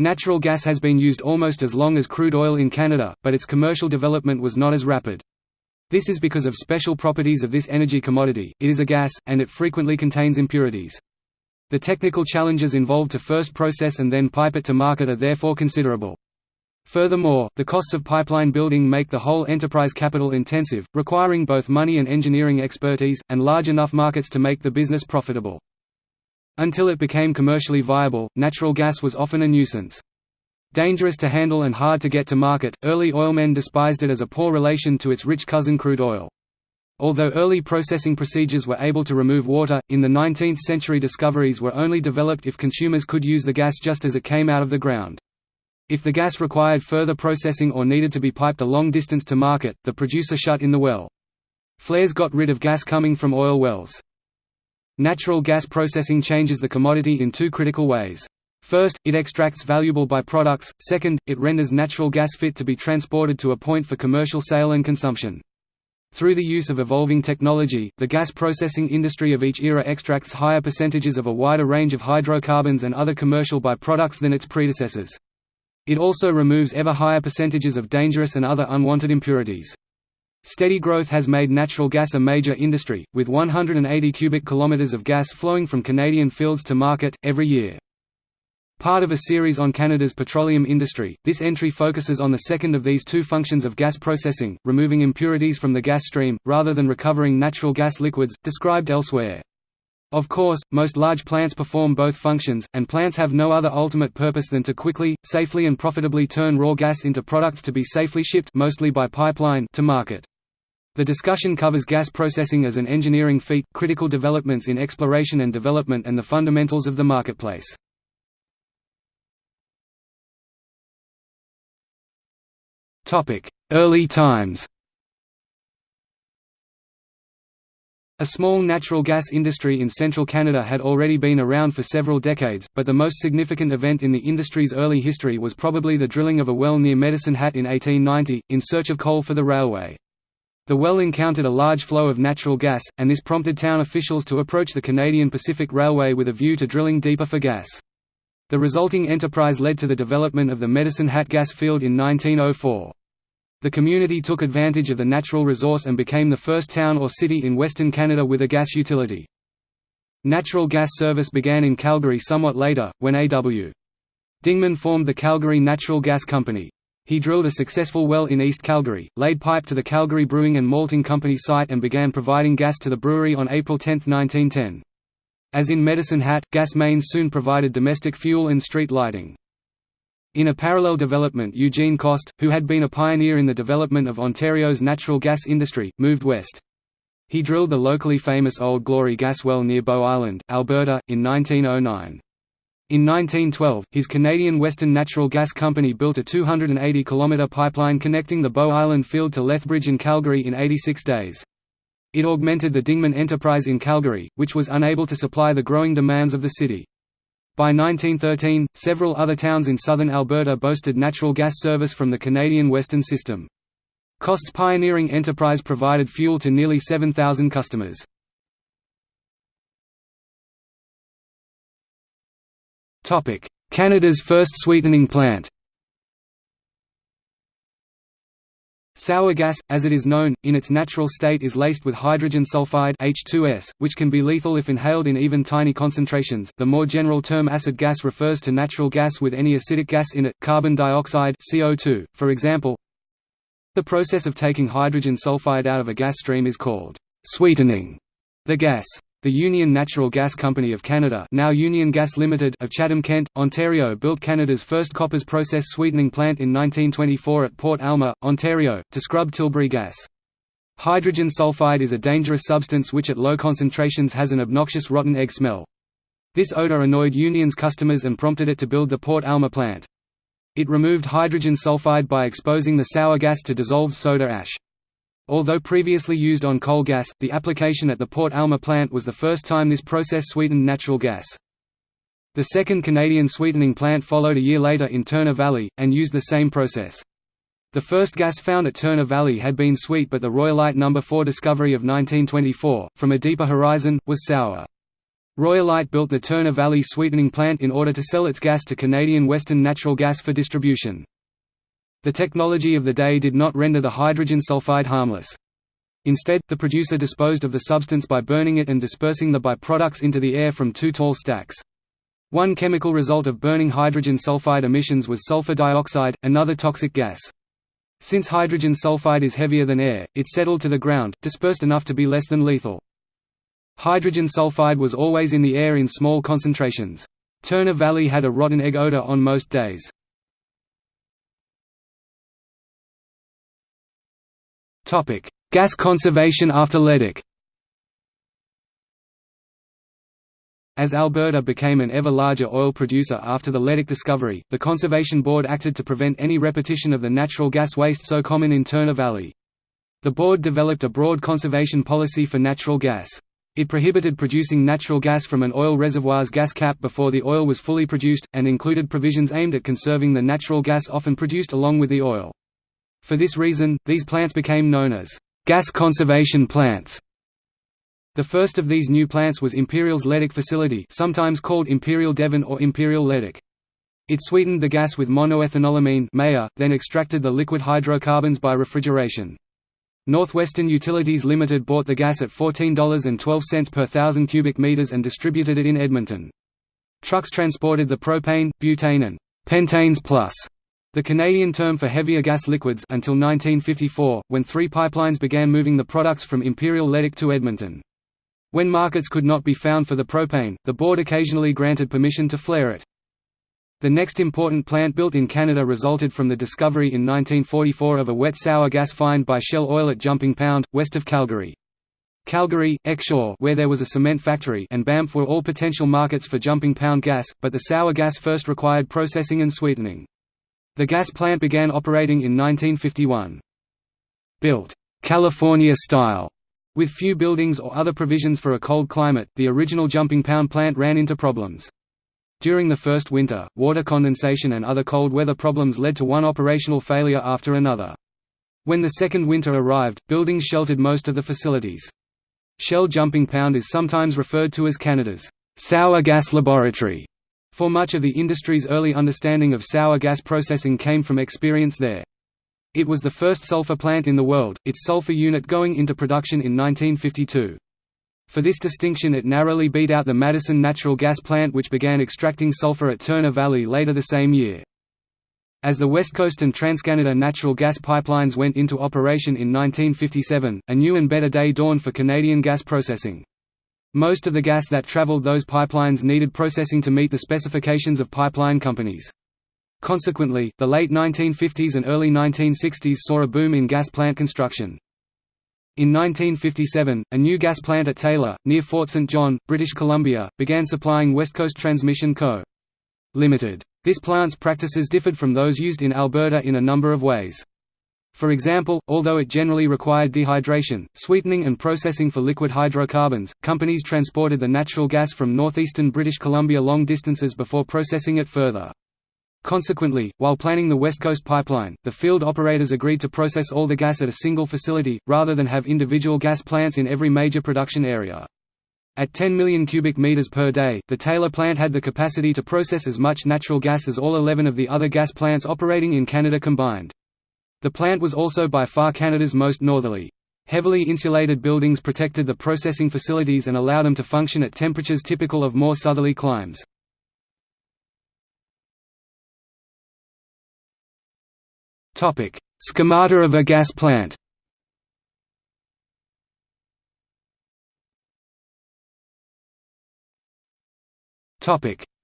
Natural gas has been used almost as long as crude oil in Canada, but its commercial development was not as rapid. This is because of special properties of this energy commodity, it is a gas, and it frequently contains impurities. The technical challenges involved to first process and then pipe it to market are therefore considerable. Furthermore, the costs of pipeline building make the whole enterprise capital intensive, requiring both money and engineering expertise, and large enough markets to make the business profitable. Until it became commercially viable, natural gas was often a nuisance. Dangerous to handle and hard to get to market, early oilmen despised it as a poor relation to its rich cousin crude oil. Although early processing procedures were able to remove water, in the 19th century discoveries were only developed if consumers could use the gas just as it came out of the ground. If the gas required further processing or needed to be piped a long distance to market, the producer shut in the well. Flares got rid of gas coming from oil wells. Natural gas processing changes the commodity in two critical ways. First, it extracts valuable byproducts, second, it renders natural gas fit to be transported to a point for commercial sale and consumption. Through the use of evolving technology, the gas processing industry of each era extracts higher percentages of a wider range of hydrocarbons and other commercial byproducts than its predecessors. It also removes ever higher percentages of dangerous and other unwanted impurities. Steady growth has made natural gas a major industry, with 180 cubic kilometers of gas flowing from Canadian fields to market, every year. Part of a series on Canada's petroleum industry, this entry focuses on the second of these two functions of gas processing, removing impurities from the gas stream, rather than recovering natural gas liquids, described elsewhere. Of course, most large plants perform both functions, and plants have no other ultimate purpose than to quickly, safely and profitably turn raw gas into products to be safely shipped mostly by pipeline to market. The discussion covers gas processing as an engineering feat, critical developments in exploration and development and the fundamentals of the marketplace. Early times A small natural gas industry in central Canada had already been around for several decades, but the most significant event in the industry's early history was probably the drilling of a well near Medicine Hat in 1890, in search of coal for the railway. The well encountered a large flow of natural gas, and this prompted town officials to approach the Canadian Pacific Railway with a view to drilling deeper for gas. The resulting enterprise led to the development of the Medicine Hat gas field in 1904. The community took advantage of the natural resource and became the first town or city in Western Canada with a gas utility. Natural gas service began in Calgary somewhat later, when A.W. Dingman formed the Calgary Natural Gas Company. He drilled a successful well in East Calgary, laid pipe to the Calgary Brewing and Malting Company site and began providing gas to the brewery on April 10, 1910. As in Medicine Hat, gas mains soon provided domestic fuel and street lighting. In a parallel development Eugene Cost, who had been a pioneer in the development of Ontario's natural gas industry, moved west. He drilled the locally famous Old Glory gas well near Bow Island, Alberta, in 1909. In 1912, his Canadian Western Natural Gas Company built a 280-kilometre pipeline connecting the Bow Island field to Lethbridge and Calgary in 86 days. It augmented the Dingman enterprise in Calgary, which was unable to supply the growing demands of the city. By 1913, several other towns in southern Alberta boasted natural gas service from the Canadian Western System. Cost's pioneering enterprise provided fuel to nearly 7,000 customers. Canada's first sweetening plant Sour gas, as it is known, in its natural state is laced with hydrogen sulfide H2S, which can be lethal if inhaled in even tiny concentrations. The more general term acid gas refers to natural gas with any acidic gas in it, carbon dioxide CO2, for example. The process of taking hydrogen sulfide out of a gas stream is called sweetening the gas. The Union Natural Gas Company of Canada now Union Gas Limited of Chatham-Kent, Ontario built Canada's first Koppers process sweetening plant in 1924 at Port Alma, Ontario, to scrub Tilbury gas. Hydrogen sulfide is a dangerous substance which at low concentrations has an obnoxious rotten egg smell. This odor annoyed Union's customers and prompted it to build the Port Alma plant. It removed hydrogen sulfide by exposing the sour gas to dissolved soda ash. Although previously used on coal gas, the application at the Port Alma plant was the first time this process sweetened natural gas. The second Canadian sweetening plant followed a year later in Turner Valley, and used the same process. The first gas found at Turner Valley had been sweet but the Royalite No. 4 discovery of 1924, from a deeper horizon, was sour. Royalite built the Turner Valley Sweetening Plant in order to sell its gas to Canadian Western Natural Gas for distribution. The technology of the day did not render the hydrogen sulfide harmless. Instead, the producer disposed of the substance by burning it and dispersing the byproducts into the air from two tall stacks. One chemical result of burning hydrogen sulfide emissions was sulfur dioxide, another toxic gas. Since hydrogen sulfide is heavier than air, it settled to the ground, dispersed enough to be less than lethal. Hydrogen sulfide was always in the air in small concentrations. Turner Valley had a rotten egg odor on most days. Gas conservation after Leduc As Alberta became an ever larger oil producer after the Leduc discovery, the Conservation Board acted to prevent any repetition of the natural gas waste so common in Turner Valley. The board developed a broad conservation policy for natural gas. It prohibited producing natural gas from an oil reservoir's gas cap before the oil was fully produced, and included provisions aimed at conserving the natural gas often produced along with the oil. For this reason, these plants became known as gas conservation plants. The first of these new plants was Imperial's Leduc facility sometimes called Imperial Devon or Imperial Leduc. It sweetened the gas with monoethanolamine then extracted the liquid hydrocarbons by refrigeration. Northwestern Utilities Limited bought the gas at $14.12 per thousand cubic meters and distributed it in Edmonton. Trucks transported the propane, butane and pentanes plus the Canadian term for heavier gas liquids until 1954, when three pipelines began moving the products from Imperial Leduc to Edmonton. When markets could not be found for the propane, the board occasionally granted permission to flare it. The next important plant built in Canada resulted from the discovery in 1944 of a wet sour gas find by Shell Oil at Jumping Pound, west of Calgary. Calgary, Exshaw where there was a cement factory and Banff were all potential markets for Jumping Pound gas, but the sour gas first required processing and sweetening. The gas plant began operating in 1951. Built California style with few buildings or other provisions for a cold climate, the original Jumping Pound plant ran into problems. During the first winter, water condensation and other cold weather problems led to one operational failure after another. When the second winter arrived, buildings sheltered most of the facilities. Shell Jumping Pound is sometimes referred to as Canada's sour gas laboratory for much of the industry's early understanding of sour gas processing came from experience there. It was the first sulfur plant in the world, its sulfur unit going into production in 1952. For this distinction it narrowly beat out the Madison Natural Gas Plant which began extracting sulfur at Turner Valley later the same year. As the West Coast and TransCanada natural gas pipelines went into operation in 1957, a new and better day dawned for Canadian gas processing. Most of the gas that traveled those pipelines needed processing to meet the specifications of pipeline companies. Consequently, the late 1950s and early 1960s saw a boom in gas plant construction. In 1957, a new gas plant at Taylor, near Fort St. John, British Columbia, began supplying West Coast Transmission Co. Limited. This plant's practices differed from those used in Alberta in a number of ways. For example, although it generally required dehydration, sweetening and processing for liquid hydrocarbons, companies transported the natural gas from northeastern British Columbia long distances before processing it further. Consequently, while planning the West Coast Pipeline, the field operators agreed to process all the gas at a single facility, rather than have individual gas plants in every major production area. At 10 million cubic meters per day, the Taylor plant had the capacity to process as much natural gas as all 11 of the other gas plants operating in Canada combined. The plant was also by far Canada's most northerly. Heavily insulated buildings protected the processing facilities and allowed them to function at temperatures typical of more southerly climes. Schemata of a gas plant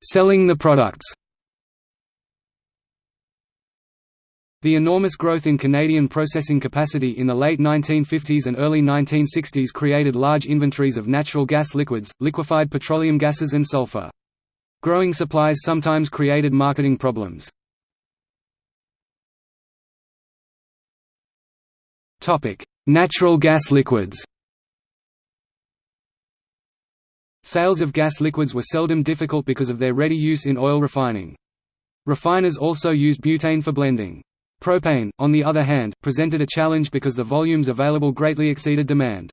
Selling the products The enormous growth in Canadian processing capacity in the late 1950s and early 1960s created large inventories of natural gas liquids, liquefied petroleum gases and sulfur. Growing supplies sometimes created marketing problems. Natural gas liquids Sales of gas liquids were seldom difficult because of their ready use in oil refining. Refiners also used butane for blending. Propane, on the other hand, presented a challenge because the volumes available greatly exceeded demand.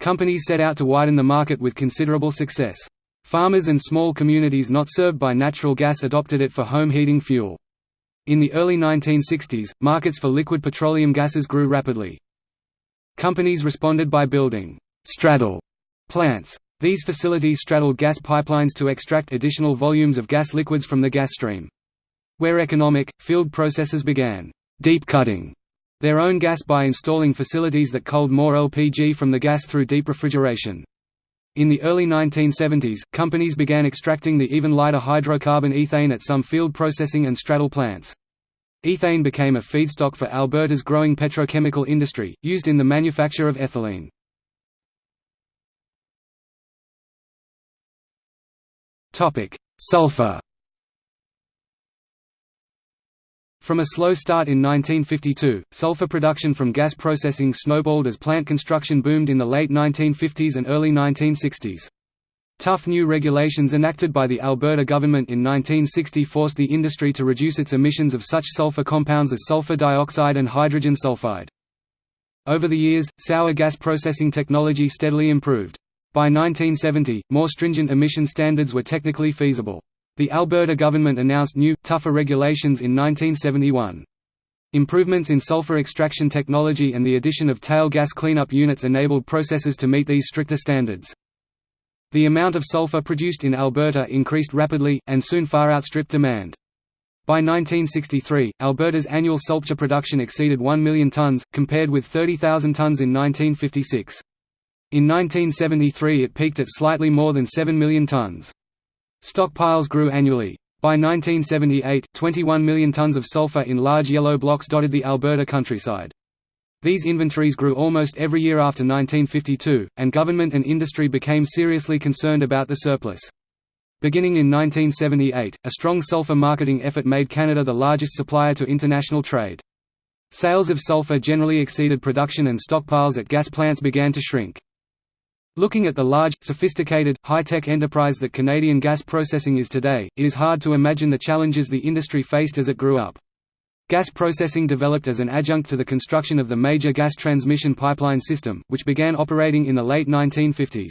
Companies set out to widen the market with considerable success. Farmers and small communities not served by natural gas adopted it for home heating fuel. In the early 1960s, markets for liquid petroleum gases grew rapidly. Companies responded by building «straddle» plants. These facilities straddled gas pipelines to extract additional volumes of gas liquids from the gas stream. Where economic, field processes began «deep cutting» their own gas by installing facilities that culled more LPG from the gas through deep refrigeration. In the early 1970s, companies began extracting the even lighter hydrocarbon ethane at some field processing and straddle plants. Ethane became a feedstock for Alberta's growing petrochemical industry, used in the manufacture of ethylene. Sulfur From a slow start in 1952, sulfur production from gas processing snowballed as plant construction boomed in the late 1950s and early 1960s. Tough new regulations enacted by the Alberta government in 1960 forced the industry to reduce its emissions of such sulfur compounds as sulfur dioxide and hydrogen sulfide. Over the years, sour gas processing technology steadily improved. By 1970, more stringent emission standards were technically feasible. The Alberta government announced new, tougher regulations in 1971. Improvements in sulfur extraction technology and the addition of tail gas cleanup units enabled processes to meet these stricter standards. The amount of sulfur produced in Alberta increased rapidly, and soon far outstripped demand. By 1963, Alberta's annual sulphur production exceeded 1 million tonnes, compared with 30,000 tonnes in 1956. In 1973 it peaked at slightly more than 7 million tonnes. Stockpiles grew annually. By 1978, 21 million tons of sulfur in large yellow blocks dotted the Alberta countryside. These inventories grew almost every year after 1952, and government and industry became seriously concerned about the surplus. Beginning in 1978, a strong sulfur marketing effort made Canada the largest supplier to international trade. Sales of sulfur generally exceeded production and stockpiles at gas plants began to shrink. Looking at the large, sophisticated, high-tech enterprise that Canadian gas processing is today, it is hard to imagine the challenges the industry faced as it grew up. Gas processing developed as an adjunct to the construction of the major gas transmission pipeline system, which began operating in the late 1950s.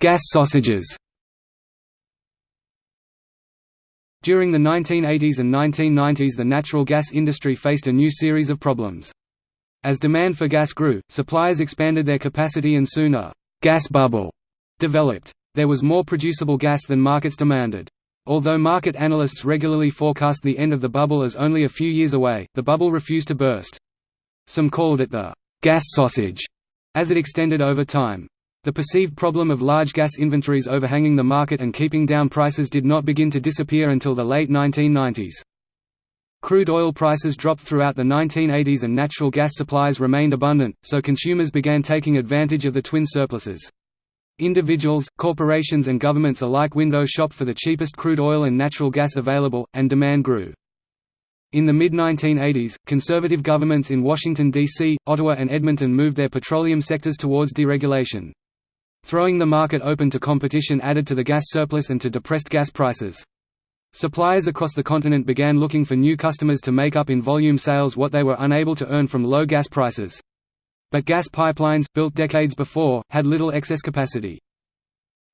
Gas sausages During the 1980s and 1990s the natural gas industry faced a new series of problems. As demand for gas grew, suppliers expanded their capacity and soon a «gas bubble» developed. There was more producible gas than markets demanded. Although market analysts regularly forecast the end of the bubble as only a few years away, the bubble refused to burst. Some called it the «gas sausage» as it extended over time. The perceived problem of large gas inventories overhanging the market and keeping down prices did not begin to disappear until the late 1990s. Crude oil prices dropped throughout the 1980s and natural gas supplies remained abundant, so consumers began taking advantage of the twin surpluses. Individuals, corporations and governments alike window shopped for the cheapest crude oil and natural gas available, and demand grew. In the mid-1980s, conservative governments in Washington, D.C., Ottawa and Edmonton moved their petroleum sectors towards deregulation. Throwing the market open to competition added to the gas surplus and to depressed gas prices. Suppliers across the continent began looking for new customers to make up in volume sales what they were unable to earn from low gas prices. But gas pipelines, built decades before, had little excess capacity.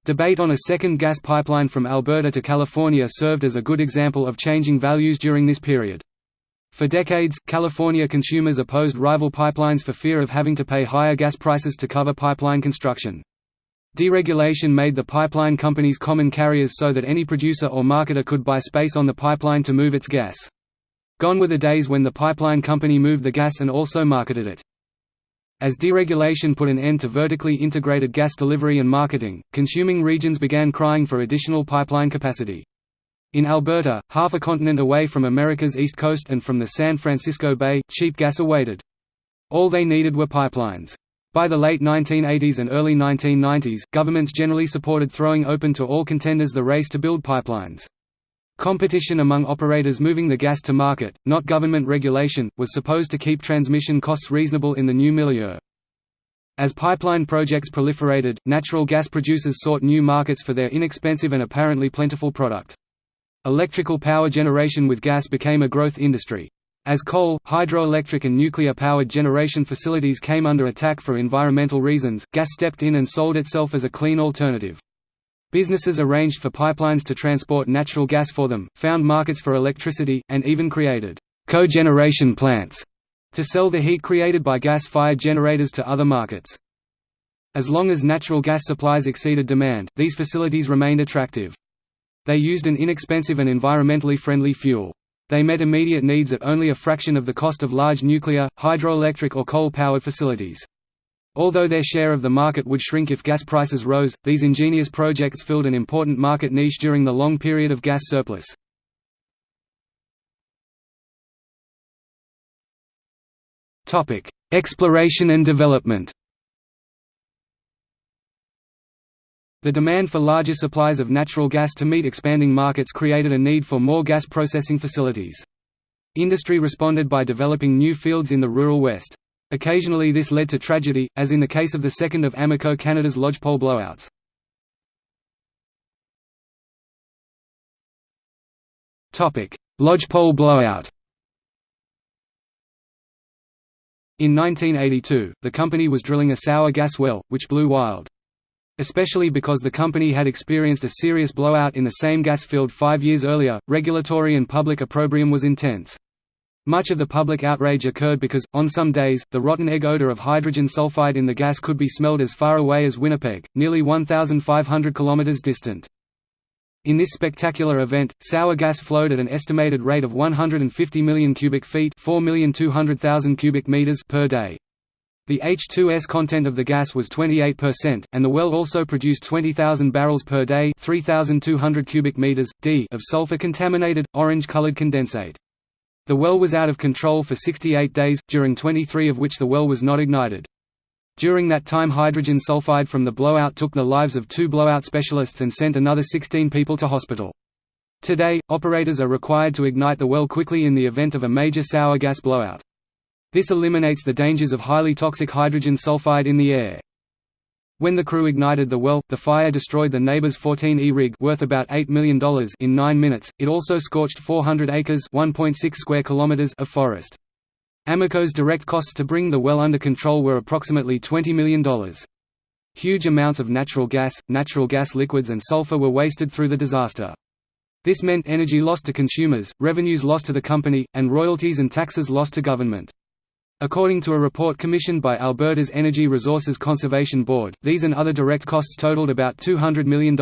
Debate on a second gas pipeline from Alberta to California served as a good example of changing values during this period. For decades, California consumers opposed rival pipelines for fear of having to pay higher gas prices to cover pipeline construction. Deregulation made the pipeline companies common carriers so that any producer or marketer could buy space on the pipeline to move its gas. Gone were the days when the pipeline company moved the gas and also marketed it. As deregulation put an end to vertically integrated gas delivery and marketing, consuming regions began crying for additional pipeline capacity. In Alberta, half a continent away from America's east coast and from the San Francisco Bay, cheap gas awaited. All they needed were pipelines. By the late 1980s and early 1990s, governments generally supported throwing open to all contenders the race to build pipelines. Competition among operators moving the gas to market, not government regulation, was supposed to keep transmission costs reasonable in the new milieu. As pipeline projects proliferated, natural gas producers sought new markets for their inexpensive and apparently plentiful product. Electrical power generation with gas became a growth industry. As coal, hydroelectric and nuclear-powered generation facilities came under attack for environmental reasons, gas stepped in and sold itself as a clean alternative. Businesses arranged for pipelines to transport natural gas for them, found markets for electricity, and even created cogeneration plants to sell the heat created by gas-fired generators to other markets. As long as natural gas supplies exceeded demand, these facilities remained attractive. They used an inexpensive and environmentally friendly fuel. They met immediate needs at only a fraction of the cost of large nuclear, hydroelectric or coal-powered facilities. Although their share of the market would shrink if gas prices rose, these ingenious projects filled an important market niche during the long period of gas surplus. Exploration and development The demand for larger supplies of natural gas to meet expanding markets created a need for more gas processing facilities. Industry responded by developing new fields in the rural West. Occasionally this led to tragedy, as in the case of the second of Amoco Canada's lodgepole blowouts. Lodgepole blowout In 1982, the company was drilling a sour gas well, which blew wild. Especially because the company had experienced a serious blowout in the same gas field five years earlier, regulatory and public opprobrium was intense. Much of the public outrage occurred because, on some days, the rotten egg odor of hydrogen sulfide in the gas could be smelled as far away as Winnipeg, nearly 1,500 kilometers distant. In this spectacular event, sour gas flowed at an estimated rate of 150 million cubic feet cubic meters per day. The H2S content of the gas was 28%, and the well also produced 20,000 barrels per day 3,200 cubic meters, d of sulfur-contaminated, orange-colored condensate. The well was out of control for 68 days, during 23 of which the well was not ignited. During that time hydrogen sulfide from the blowout took the lives of two blowout specialists and sent another 16 people to hospital. Today, operators are required to ignite the well quickly in the event of a major sour gas blowout. This eliminates the dangers of highly toxic hydrogen sulfide in the air. When the crew ignited the well, the fire destroyed the neighbor's 14E rig worth about $8 million in 9 minutes. It also scorched 400 acres (1.6 square kilometers) of forest. Amoco's direct costs to bring the well under control were approximately $20 million. Huge amounts of natural gas, natural gas liquids and sulfur were wasted through the disaster. This meant energy lost to consumers, revenues lost to the company, and royalties and taxes lost to government. According to a report commissioned by Alberta's Energy Resources Conservation Board, these and other direct costs totaled about $200 million.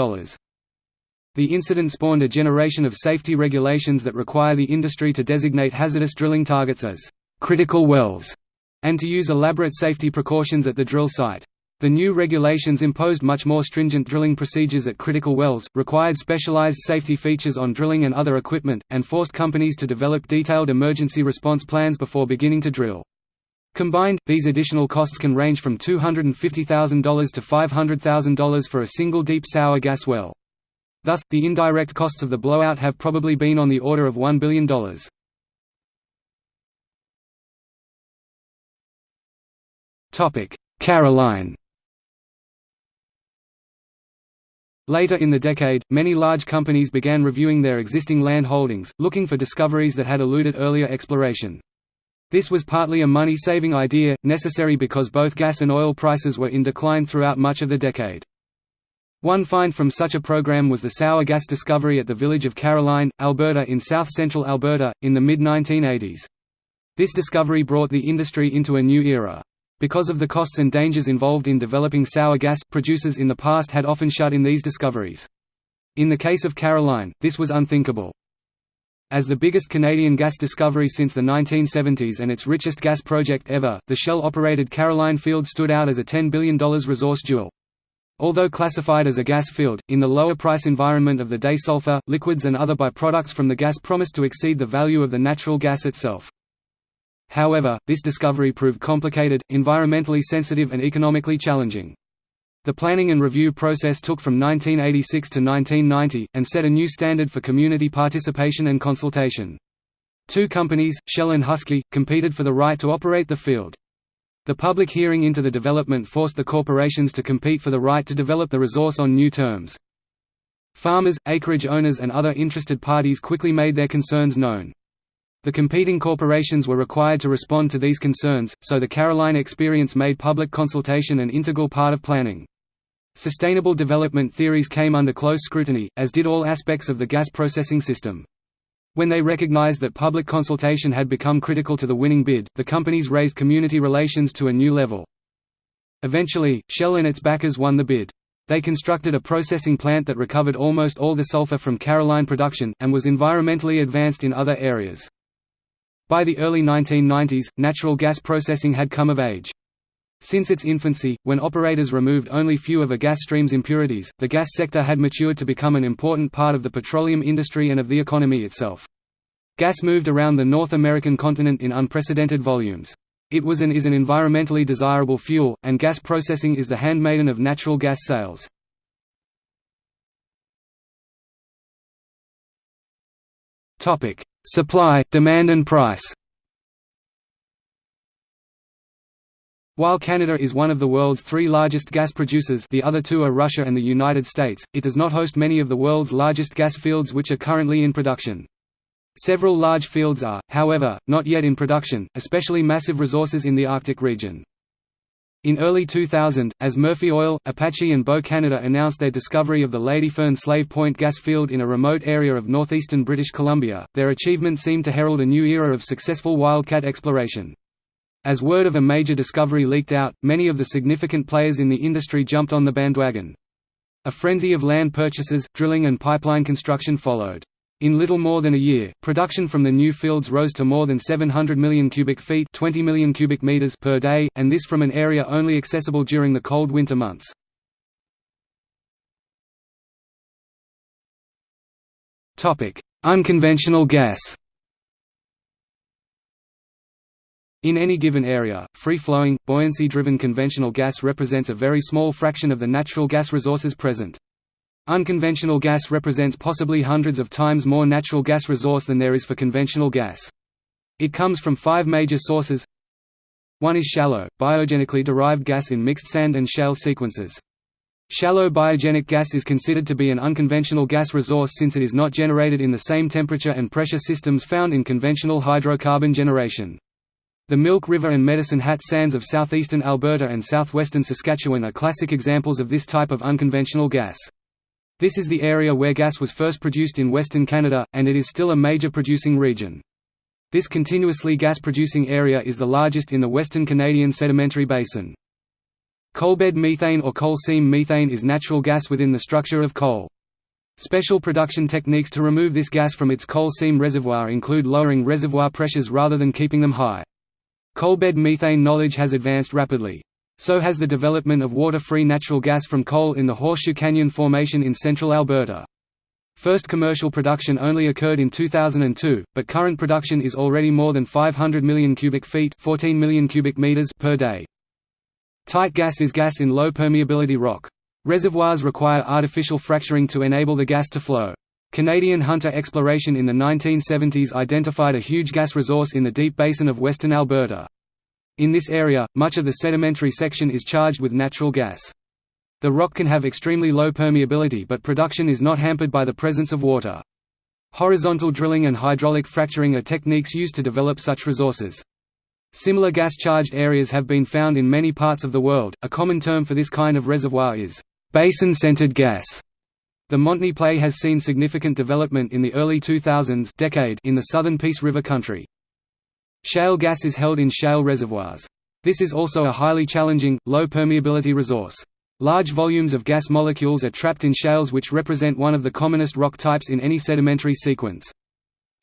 The incident spawned a generation of safety regulations that require the industry to designate hazardous drilling targets as critical wells, and to use elaborate safety precautions at the drill site. The new regulations imposed much more stringent drilling procedures at critical wells, required specialized safety features on drilling and other equipment, and forced companies to develop detailed emergency response plans before beginning to drill. Combined, these additional costs can range from $250,000 to $500,000 for a single deep sour gas well. Thus, the indirect costs of the blowout have probably been on the order of $1 billion. Caroline Later in the decade, many large companies began reviewing their existing land holdings, looking for discoveries that had eluded earlier exploration. This was partly a money-saving idea, necessary because both gas and oil prices were in decline throughout much of the decade. One find from such a program was the sour gas discovery at the village of Caroline, Alberta in south-central Alberta, in the mid-1980s. This discovery brought the industry into a new era. Because of the costs and dangers involved in developing sour gas, producers in the past had often shut in these discoveries. In the case of Caroline, this was unthinkable. As the biggest Canadian gas discovery since the 1970s and its richest gas project ever, the Shell-operated Caroline field stood out as a $10 billion resource jewel. Although classified as a gas field, in the lower price environment of the day sulfur, liquids and other byproducts from the gas promised to exceed the value of the natural gas itself. However, this discovery proved complicated, environmentally sensitive and economically challenging. The planning and review process took from 1986 to 1990, and set a new standard for community participation and consultation. Two companies, Shell and Husky, competed for the right to operate the field. The public hearing into the development forced the corporations to compete for the right to develop the resource on new terms. Farmers, acreage owners and other interested parties quickly made their concerns known. The competing corporations were required to respond to these concerns, so the Caroline experience made public consultation an integral part of planning. Sustainable development theories came under close scrutiny, as did all aspects of the gas processing system. When they recognized that public consultation had become critical to the winning bid, the companies raised community relations to a new level. Eventually, Shell and its backers won the bid. They constructed a processing plant that recovered almost all the sulfur from Caroline production, and was environmentally advanced in other areas. By the early 1990s, natural gas processing had come of age. Since its infancy, when operators removed only few of a gas stream's impurities, the gas sector had matured to become an important part of the petroleum industry and of the economy itself. Gas moved around the North American continent in unprecedented volumes. It was and is an environmentally desirable fuel, and gas processing is the handmaiden of natural gas sales. Supply, demand and price While Canada is one of the world's three largest gas producers the other two are Russia and the United States, it does not host many of the world's largest gas fields which are currently in production. Several large fields are, however, not yet in production, especially massive resources in the Arctic region. In early 2000, as Murphy Oil, Apache and Beau Canada announced their discovery of the Ladyfern Slave Point gas field in a remote area of northeastern British Columbia, their achievement seemed to herald a new era of successful wildcat exploration. As word of a major discovery leaked out, many of the significant players in the industry jumped on the bandwagon. A frenzy of land purchases, drilling and pipeline construction followed. In little more than a year, production from the new fields rose to more than 700 million cubic feet 20 million cubic meters per day, and this from an area only accessible during the cold winter months. Unconventional gas In any given area, free-flowing, buoyancy-driven conventional gas represents a very small fraction of the natural gas resources present. Unconventional gas represents possibly hundreds of times more natural gas resource than there is for conventional gas. It comes from five major sources. One is shallow, biogenically derived gas in mixed sand and shale sequences. Shallow biogenic gas is considered to be an unconventional gas resource since it is not generated in the same temperature and pressure systems found in conventional hydrocarbon generation. The Milk River and Medicine Hat sands of southeastern Alberta and southwestern Saskatchewan are classic examples of this type of unconventional gas. This is the area where gas was first produced in Western Canada, and it is still a major producing region. This continuously gas-producing area is the largest in the Western Canadian Sedimentary Basin. Coalbed methane or coal seam methane is natural gas within the structure of coal. Special production techniques to remove this gas from its coal seam reservoir include lowering reservoir pressures rather than keeping them high. Coalbed methane knowledge has advanced rapidly. So has the development of water-free natural gas from coal in the Horseshoe Canyon Formation in central Alberta. First commercial production only occurred in 2002, but current production is already more than 500 million cubic feet 14 million cubic meters per day. Tight gas is gas in low permeability rock. Reservoirs require artificial fracturing to enable the gas to flow. Canadian Hunter exploration in the 1970s identified a huge gas resource in the deep basin of western Alberta. In this area, much of the sedimentary section is charged with natural gas. The rock can have extremely low permeability but production is not hampered by the presence of water. Horizontal drilling and hydraulic fracturing are techniques used to develop such resources. Similar gas-charged areas have been found in many parts of the world. A common term for this kind of reservoir is basin-centered gas. The Montney play has seen significant development in the early 2000s decade in the southern Peace River country. Shale gas is held in shale reservoirs. This is also a highly challenging, low permeability resource. Large volumes of gas molecules are trapped in shales which represent one of the commonest rock types in any sedimentary sequence.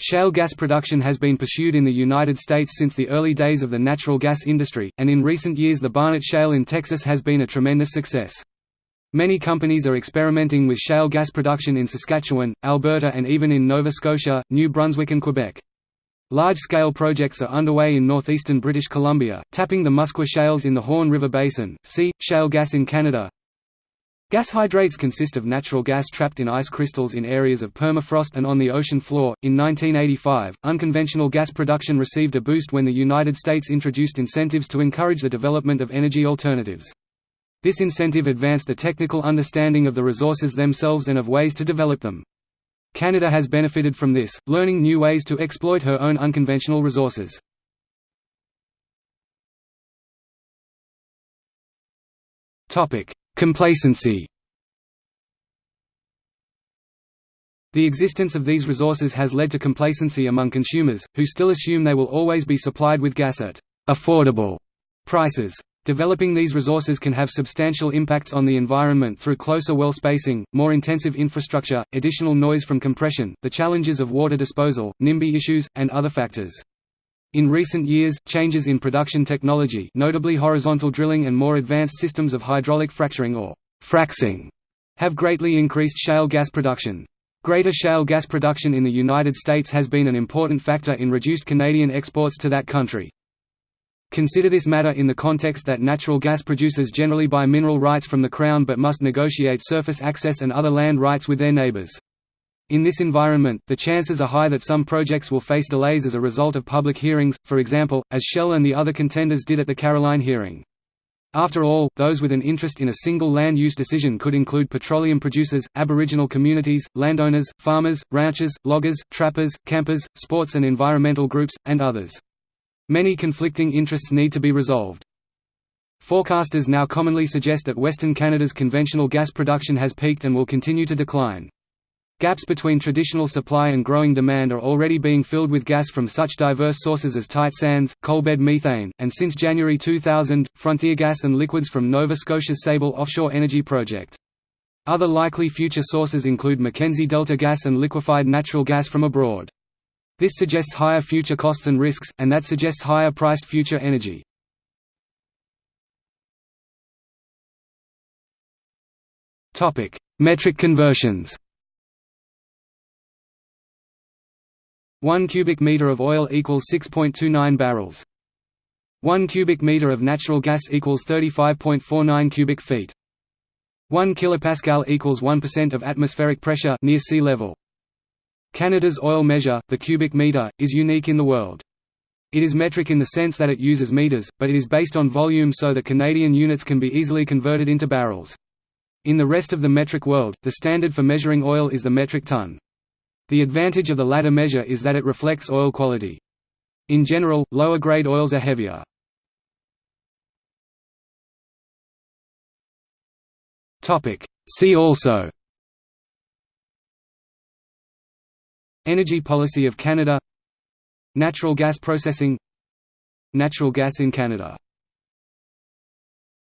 Shale gas production has been pursued in the United States since the early days of the natural gas industry, and in recent years the Barnett Shale in Texas has been a tremendous success. Many companies are experimenting with shale gas production in Saskatchewan, Alberta and even in Nova Scotia, New Brunswick and Quebec. Large-scale projects are underway in northeastern British Columbia, tapping the Muskwa shales in the Horn River Basin. See, shale gas in Canada. Gas hydrates consist of natural gas trapped in ice crystals in areas of permafrost and on the ocean floor. In 1985, unconventional gas production received a boost when the United States introduced incentives to encourage the development of energy alternatives. This incentive advanced the technical understanding of the resources themselves and of ways to develop them. Canada has benefited from this, learning new ways to exploit her own unconventional resources. Complacency The existence of these resources has led to complacency among consumers, who still assume they will always be supplied with gas at «affordable» prices. Developing these resources can have substantial impacts on the environment through closer well spacing, more intensive infrastructure, additional noise from compression, the challenges of water disposal, NIMBY issues, and other factors. In recent years, changes in production technology notably horizontal drilling and more advanced systems of hydraulic fracturing or fracking have greatly increased shale gas production. Greater shale gas production in the United States has been an important factor in reduced Canadian exports to that country. Consider this matter in the context that natural gas producers generally buy mineral rights from the Crown but must negotiate surface access and other land rights with their neighbours. In this environment, the chances are high that some projects will face delays as a result of public hearings, for example, as Shell and the other contenders did at the Caroline hearing. After all, those with an interest in a single land use decision could include petroleum producers, aboriginal communities, landowners, farmers, ranchers, loggers, trappers, campers, sports and environmental groups, and others. Many conflicting interests need to be resolved. Forecasters now commonly suggest that Western Canada's conventional gas production has peaked and will continue to decline. Gaps between traditional supply and growing demand are already being filled with gas from such diverse sources as tight sands, coalbed methane, and since January 2000, frontier gas and liquids from Nova Scotia's Sable offshore energy project. Other likely future sources include Mackenzie Delta gas and liquefied natural gas from abroad. This suggests higher future costs and risks, and that suggests higher priced future energy. Metric conversions 1 cubic meter of oil equals 6.29 barrels. 1 cubic meter of natural gas equals 35.49 cubic feet. 1 kilopascal equals 1% of atmospheric pressure near sea level. Canada's oil measure, the cubic meter, is unique in the world. It is metric in the sense that it uses meters, but it is based on volume so that Canadian units can be easily converted into barrels. In the rest of the metric world, the standard for measuring oil is the metric ton. The advantage of the latter measure is that it reflects oil quality. In general, lower-grade oils are heavier. See also Energy policy of Canada. Natural gas processing. Natural gas in Canada